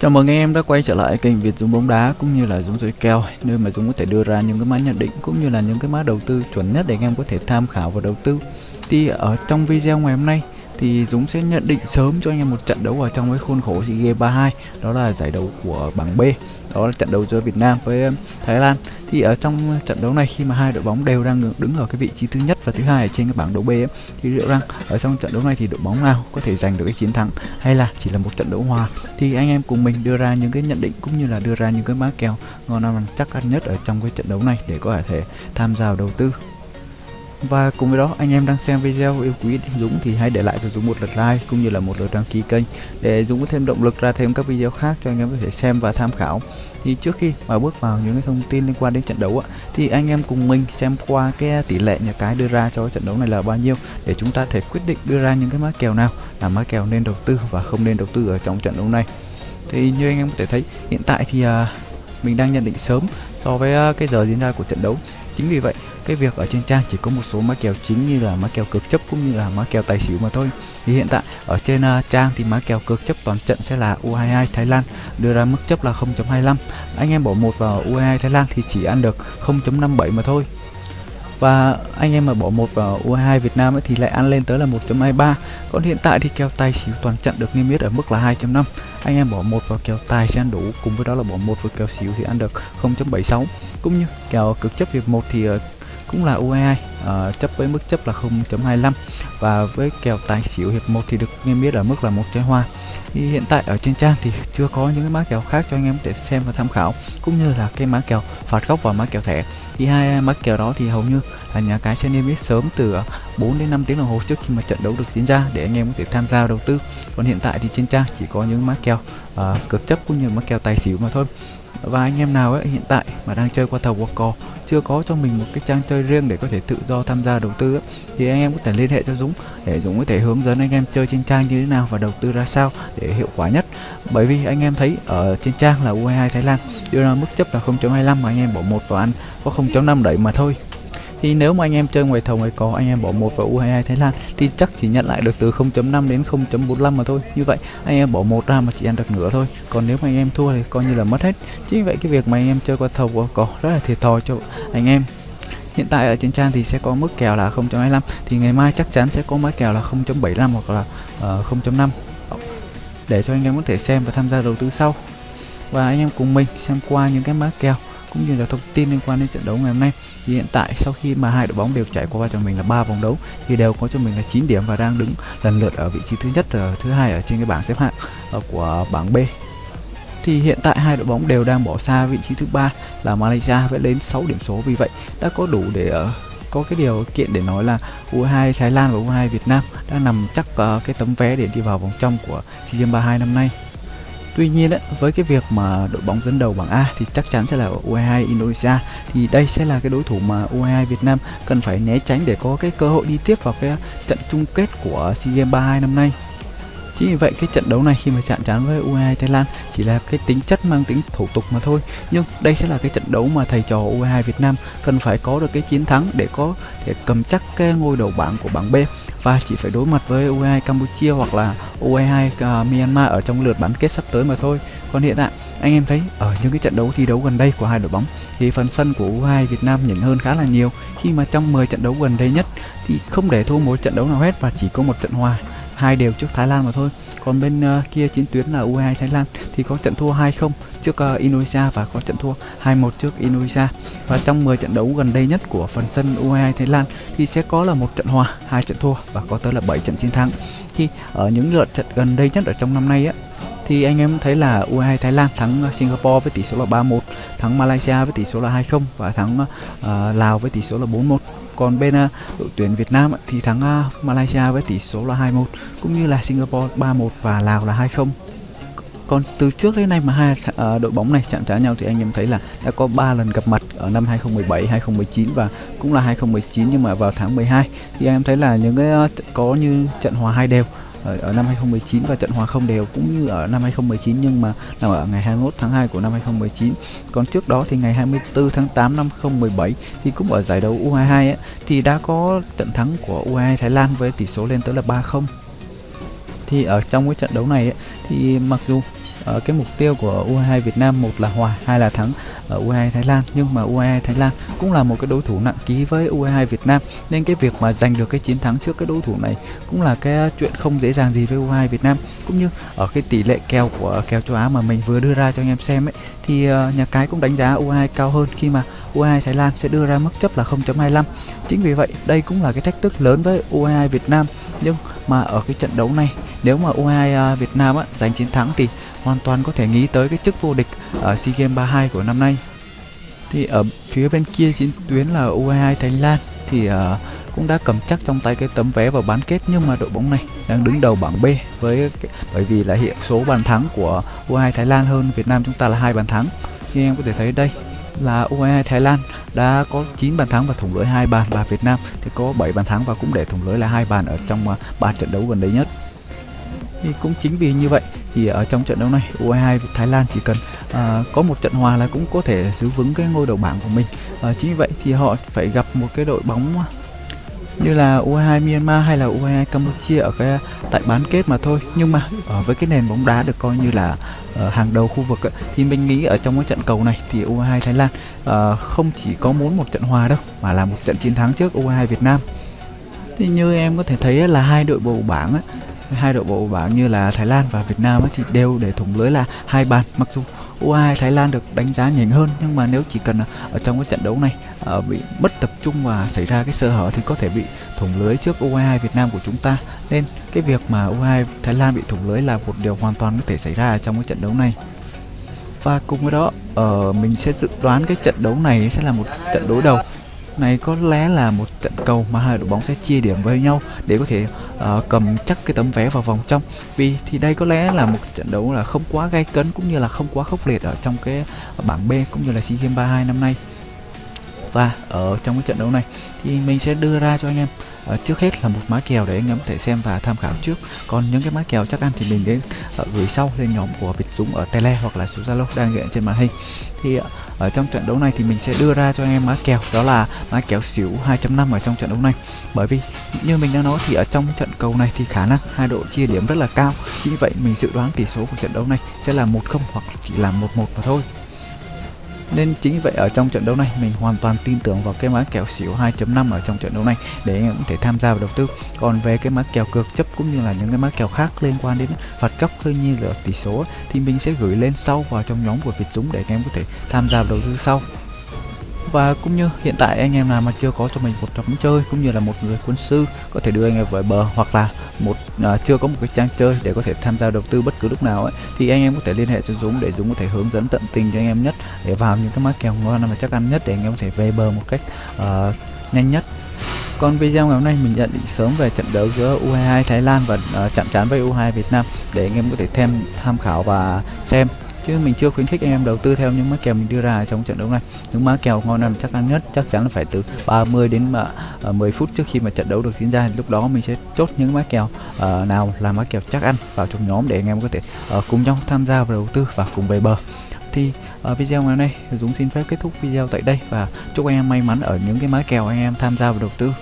Chào mừng anh em đã quay trở lại kênh Việt Dũng bóng đá cũng như là Dũng dối kèo, nơi mà Dũng có thể đưa ra những cái mã nhận định cũng như là những cái mã đầu tư chuẩn nhất để anh em có thể tham khảo và đầu tư. Thì ở trong video ngày hôm nay thì Dũng sẽ nhận định sớm cho anh em một trận đấu ở trong cái khuôn khổ SEA Games 32 đó là giải đấu của bảng B đó là trận đấu giữa Việt Nam với um, Thái Lan. Thì ở trong trận đấu này khi mà hai đội bóng đều đang đứng ở cái vị trí thứ nhất và thứ hai ở trên cái bảng đấu B ấy, thì liệu rằng ở trong trận đấu này thì đội bóng nào có thể giành được cái chiến thắng hay là chỉ là một trận đấu hòa? Thì anh em cùng mình đưa ra những cái nhận định cũng như là đưa ra những cái mã kèo ngon ăn chắc ăn nhất ở trong cái trận đấu này để có thể tham gia đầu tư và cùng với đó anh em đang xem video yêu quý Dũng thì hãy để lại cho Dũng một lượt like cũng như là một lượt đăng ký kênh để Dũng có thêm động lực ra thêm các video khác cho anh em có thể xem và tham khảo. Thì trước khi mà bước vào những cái thông tin liên quan đến trận đấu ạ thì anh em cùng mình xem qua cái tỷ lệ nhà cái đưa ra cho trận đấu này là bao nhiêu để chúng ta thể quyết định đưa ra những cái mã kèo nào là mã kèo nên đầu tư và không nên đầu tư ở trong trận đấu này. Thì như anh em có thể thấy hiện tại thì uh, mình đang nhận định sớm so với ờ, cái giờ diễn ra của trận đấu. Chính vì vậy cái việc ở trên trang chỉ có một số mã kèo chính như là mã kèo cực chấp cũng như là mã kèo tài xỉu mà thôi. Thì hiện tại ở trên uh, trang thì mã kèo cực chấp toàn trận sẽ là U22 Thái Lan đưa ra mức chấp là 0.25 anh em bỏ một vào U22 Thái Lan thì chỉ ăn được 0.57 mà thôi và anh em mà bỏ một vào U22 Việt Nam ấy thì lại ăn lên tới là 1.23 còn hiện tại thì kèo tài xỉu toàn trận được niêm yết ở mức là 2.5 anh em bỏ một vào kèo tài sẽ ăn đủ, cùng với đó là bỏ một vào kèo xỉu thì ăn được 0.76 cũng như kèo cực chấp hiệp 1 thì ờ, cũng là U22 uh, ờ, chấp với mức chấp là 0.25 và với kèo tài xỉu hiệp 1 thì được nghe biết ở mức là một trái hoa. Thì hiện tại ở trên trang thì chưa có những cái mã kèo khác cho anh em để xem và tham khảo cũng như là cái mã kèo phạt góc và mã kèo thẻ. Thì hai mã kèo đó thì hầu như là nhà cái sẽ niêm yết sớm từ ờ, 4 đến 5 tiếng đồng hồ trước khi mà trận đấu được diễn ra để anh em có thể tham gia đầu tư. Còn hiện tại thì trên trang chỉ có những mã kèo ờ, uh, cực chấp cũng như mã kèo tài xỉu mà thôi và anh em nào ấy hiện tại mà đang chơi qua thầu qua cò chưa có cho mình một cái trang chơi riêng để có thể tự do tham gia đầu tư ấy, thì anh em có thể liên hệ cho Dũng để Dũng có thể hướng dẫn anh em chơi trên trang như thế nào và đầu tư ra sao để hiệu quả nhất. Bởi vì anh em thấy ở trên trang là U22 Thái Lan đưa ra mức chấp là 0.25 mà anh em bỏ một vào ăn có 0.5 đẩy mà thôi thì nếu mà anh em chơi ngoài thầu ngoài có anh em bỏ một vào U22 Thái Lan thì chắc chỉ nhận lại được từ 0.5 đến 0.45 mà thôi. Như vậy anh em bỏ một ra mà chỉ ăn được nửa thôi. Còn nếu mà anh em thua thì coi như là mất hết. Chính vậy cái việc mà anh em chơi qua thầu qua có rất là thiệt thòi cho anh em. Hiện tại ở trên trang thì sẽ có mức kèo là 0.25 thì ngày mai chắc chắn sẽ có mức kèo là 0.75 hoặc là ờ, uh, 0.5 để cho anh em có thể xem và tham gia đầu tư sau. Và anh em cùng mình xem qua những cái mã kèo cũng như là thông tin liên quan đến trận đấu ngày hôm nay. Thì hiện tại sau khi mà hai đội bóng đều trải qua cho mình là ba vòng đấu thì đều có cho mình là 9 điểm và đang đứng lần lượt ở vị trí thứ nhất và thứ hai ở trên cái bảng xếp hạng ờ, của bảng B. Thì hiện tại hai đội bóng đều đang bỏ xa vị trí thứ ba là Malaysia với đến 6 điểm số. Vì vậy đã có đủ để uh, có cái điều kiện để nói là U2 Thái Lan và U2 Việt Nam đang nằm chắc uh, cái tấm vé để đi vào vòng trong của SEA Games 32 năm nay. Tuy nhiên ấy, với cái việc mà đội bóng dẫn đầu bảng A thì chắc chắn sẽ là U22 Indonesia thì đây sẽ là cái đối thủ mà U22 Việt Nam cần phải né tránh để có cái cơ hội đi tiếp vào cái trận chung kết của SEA Games 32 năm nay. Chính vì vậy cái trận đấu này khi mà chạm trán với U22 Thái Lan chỉ là cái tính chất mang tính thủ tục mà thôi. Nhưng đây sẽ là cái trận đấu mà thầy trò U22 Việt Nam cần phải có được cái chiến thắng để có thể cầm chắc cái ngôi đầu bảng của bảng B và chỉ phải đối mặt với U22 Campuchia hoặc là U22 uh, à, Myanmar ở trong lượt bán kết sắp tới mà thôi. Còn hiện tại anh em thấy ở những cái trận đấu thi đấu gần đây của hai đội bóng thì phần sân của U22 Việt Nam nhỉnh hơn khá là nhiều khi mà trong 10 trận đấu gần đây nhất thì không để thua một trận đấu nào hết và chỉ có một trận hòa hai đều trước Thái Lan mà thôi còn bên uh, kia chiến tuyến là U22 Thái Lan thì có trận thua 2-0 trước uh, Indonesia và có trận thua 2-1 trước Indonesia. Và trong 10 trận đấu gần đây nhất của phần sân U22 Thái Lan thì sẽ có là một trận hòa hai trận thua và có tới là 7 trận chiến thắng. Thì ở những lượt trận gần đây nhất ở trong năm nay á thì anh em thấy là U22 Thái Lan thắng ờ, Singapore với tỷ số là 3-1, thắng Malaysia với tỷ số là 2-0 và thắng uh, Lào với tỷ số là 4-1 còn bên uh, đội tuyển Việt Nam thì thắng uh, Malaysia với tỷ số là 2-1 cũng như là Singapore 3-1 và Lào là 2-0 còn từ trước đến nay mà hai uh, đội bóng này chạm trán nhau thì anh em thấy là đã có 3 lần gặp mặt ở năm 2017, 2019 và cũng là 2019 nhưng mà vào tháng 12 thì anh em thấy là những cái uh, có như trận hòa hai đều ở, ở năm 2019 và trận hòa không đều cũng như ở năm 2019 nhưng mà là ở ngày 21 tháng 2 của năm 2019 còn trước đó thì ngày 24 tháng 8 năm 2017 thì cũng ở giải đấu U22 ấy, thì đã có trận thắng của U22 Thái Lan với tỷ số lên tới là 3-0 thì ở trong cái trận đấu này ấy, thì mặc dù uh, cái mục tiêu của U22 Việt Nam một là hòa, hai là thắng ở U22 Thái Lan. Nhưng mà U22 Thái Lan cũng là một cái đối thủ nặng ký với U22 Việt Nam nên cái việc mà giành được cái chiến thắng trước cái đối thủ này cũng là cái chuyện không dễ dàng gì với U22 Việt Nam. Cũng như ở cái tỷ lệ kèo của kèo châu Á mà mình vừa đưa ra cho anh em xem ấy thì uh, nhà cái cũng đánh giá U22 cao hơn khi mà U22 Thái Lan sẽ đưa ra mức chấp là 0.25 chính vì vậy đây cũng là cái thách thức lớn với U22 Việt Nam. Nhưng mà ở cái trận đấu này nếu mà U22 ờ, Việt Nam á, giành chiến thắng thì hoàn toàn có thể nghĩ tới cái chức vô địch ở SEA Games 32 của năm nay. Thì ở phía bên kia chiến tuyến là U22 Thái Lan thì uh, cũng đã cầm chắc trong tay cái tấm vé vào bán kết nhưng mà đội bóng này đang đứng đầu bảng B với bởi vì là hiện số bàn thắng của U22 Thái Lan hơn Việt Nam chúng ta là hai bàn thắng. Như em có thể thấy đây là U22 Thái Lan đã có 9 bàn thắng và thủng lưới hai bàn và Việt Nam. Thì có 7 bàn thắng và cũng để thủng lưới là hai bàn ở trong ờ, ba trận đấu gần đây nhất thì cũng chính vì như vậy thì ở trong trận đấu này U22 Thái Lan chỉ cần uh, có một trận hòa là cũng có thể giữ vững cái ngôi đầu bảng của mình. Uh, chính vì vậy thì họ phải gặp một cái đội bóng à, như là U22 Myanmar hay là U22 Campuchia ở cái tại bán kết mà thôi. Nhưng mà ở với cái nền bóng đá được coi như là uh, hàng đầu khu vực ấy, thì mình nghĩ ở trong cái trận cầu này thì U22 Thái Lan uh, không chỉ có muốn một trận hòa đâu mà là một trận chiến thắng trước U22 Việt Nam. Thì như em có thể thấy là hai đội bầu bảng ấy, hai đội bộ bảng như là Thái Lan và Việt Nam ấy, thì đều để thủng lưới là hai bàn. Mặc dù U2 Thái Lan được đánh giá nhỉnh hơn nhưng mà nếu chỉ cần ở trong cái trận đấu này uh, bị mất tập trung và xảy ra cái sơ hở thì có thể bị thủng lưới trước U22 Việt Nam của chúng ta. Nên cái việc mà U2 Thái Lan bị thủng lưới là một điều hoàn toàn có thể xảy ra trong cái trận đấu này. Và cùng với đó uh, mình sẽ dự đoán cái trận đấu này sẽ là một trận đối đầu này có lẽ là một trận cầu mà hai đội bóng sẽ chia điểm với nhau để có thể uh, cầm chắc cái tấm vé vào vòng trong. Vì thì đây có lẽ là một trận đấu là không quá gay cấn cũng như là không quá khốc liệt ở trong cái bảng B cũng như là SEA Games 32 năm nay. Và ở trong cái trận đấu này thì mình sẽ đưa ra cho anh em uh, trước hết là một má kèo để anh em có thể xem và tham khảo trước. Còn những cái má kèo chắc ăn thì mình sẽ uh, ờ, gửi sau lên nhóm của Việt Dũng ở Tele hoặc là số Zalo đang hiện trên màn hình. Thì uh, ở trong trận đấu này thì mình sẽ đưa ra cho anh em mã kèo, đó là mã kèo xỉu 2.5 ở trong trận đấu này. Bởi vì như mình đã nói thì ở trong trận cầu này thì khả năng hai đội chia điểm rất là cao. Chính vậy mình dự đoán tỷ số của trận đấu này sẽ là 1-0 hoặc chỉ là 1-1 mà thôi nên chính vậy ở trong trận đấu này, mình hoàn toàn tin tưởng vào cái mã kèo xỉu 2.5 ở trong trận đấu này để anh em có thể tham gia vào đầu tư. Còn về cái mã kèo cược chấp cũng như là những cái mã kèo khác liên quan đến phạt góc hơi như là tỷ số thì mình sẽ gửi lên sau vào trong nhóm của Việt Dũng để anh em có thể tham gia vào đầu tư sau và cũng như hiện tại anh em nào mà chưa có cho mình một trò chơi cũng như là một người quân sư có thể đưa anh em về bờ hoặc là một à, chưa có một cái trang chơi để có thể tham gia đầu tư bất cứ lúc nào ấy thì anh em có thể liên hệ cho Dũng để Dũng có thể hướng dẫn tận tình cho anh em nhất để vào những cái mã kèo ngon mà chắc ăn nhất để anh em có thể về bờ một cách uh, nhanh nhất. Còn video ngày hôm nay mình nhận định sớm về trận đấu giữa U22 Thái Lan và uh, chạm trán với U22 Việt Nam để anh em có thể thêm tham khảo và xem chứ mình chưa khuyến khích anh em đầu tư theo những mã kèo mình đưa ra trong trận đấu này. Những mã kèo ngon ăn chắc ăn nhất chắc chắn là phải từ 30 đến mà à, uh, 10 phút trước khi mà trận đấu được diễn ra. Lúc đó mình sẽ chốt những mã kèo uh, nào là mã kèo chắc ăn vào trong nhóm để anh em có thể uh, cùng nhau tham gia vào đầu tư và cùng về bờ. Thì uh, video ngày hôm nay Dũng xin phép kết thúc video tại đây và chúc anh em may mắn ở những cái mã kèo anh em tham gia vào đầu tư.